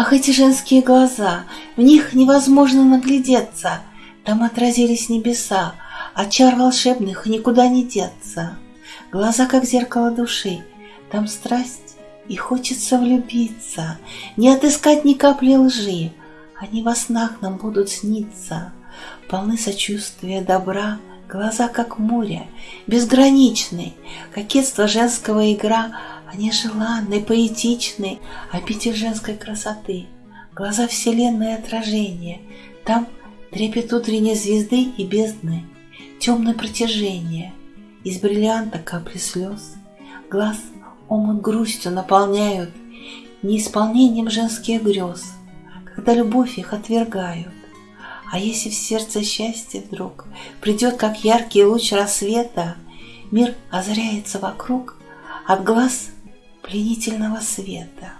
Ах, эти женские глаза, в них невозможно наглядеться, Там отразились небеса, от чар волшебных никуда не деться. Глаза, как зеркало души, там страсть, и хочется влюбиться, Не отыскать ни капли лжи, Они во снах нам будут сниться, Полны сочувствия, добра, Глаза, как море, безграничны, Кокетство женского игра — они желанны, поэтичны, обитель женской красоты, Глаза вселенной отражения, Там трепет утренней звезды и бездны, Темное протяжение, Из бриллианта капли слез, Глаз омут грустью наполняют, Неисполнением женских грез, Когда любовь их отвергают. А если в сердце счастье вдруг Придет, как яркий луч рассвета, Мир озаряется вокруг, От глаз пленительного света.